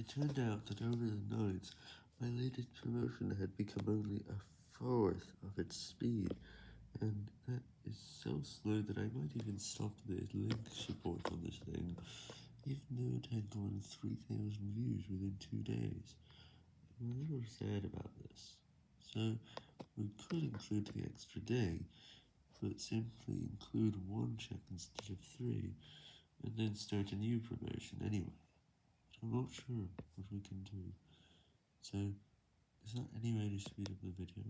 It turned out that over the night, my latest promotion had become only a fourth of its speed, and that is so slow that I might even stop the link support on this thing, even though it had gone 3000 views within two days. I'm a little sad about this, so we could include the extra day, but simply include one check instead of three, and then start a new promotion anyway. I'm not sure what we can do, so is there any way to speed up the video?